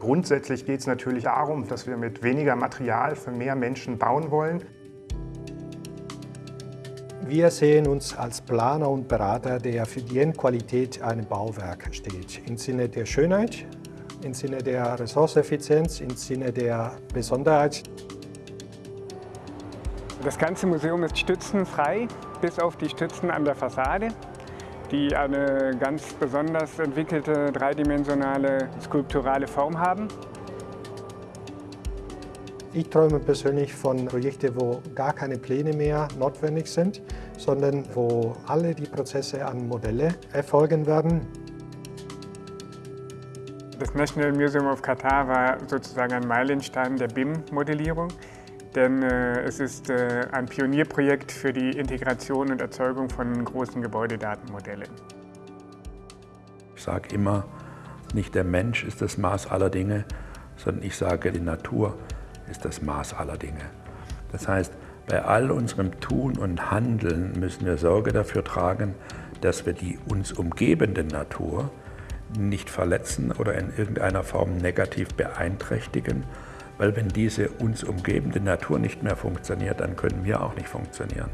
Grundsätzlich geht es natürlich darum, dass wir mit weniger Material für mehr Menschen bauen wollen. Wir sehen uns als Planer und Berater, der für die Endqualität eines Bauwerks steht. Im Sinne der Schönheit, im Sinne der Ressourceneffizienz, im Sinne der Besonderheit. Das ganze Museum ist stützenfrei, bis auf die Stützen an der Fassade, die eine ganz besonders entwickelte dreidimensionale skulpturale Form haben. Ich träume persönlich von Projekten, wo gar keine Pläne mehr notwendig sind, sondern wo alle die Prozesse an Modelle erfolgen werden. Das National Museum of Qatar war sozusagen ein Meilenstein der BIM-Modellierung, denn äh, es ist äh, ein Pionierprojekt für die Integration und Erzeugung von großen Gebäudedatenmodellen. Ich sage immer, nicht der Mensch ist das Maß aller Dinge, sondern ich sage, die Natur ist das Maß aller Dinge. Das heißt, bei all unserem Tun und Handeln müssen wir Sorge dafür tragen, dass wir die uns umgebende Natur nicht verletzen oder in irgendeiner Form negativ beeinträchtigen, weil wenn diese uns umgebende Natur nicht mehr funktioniert, dann können wir auch nicht funktionieren.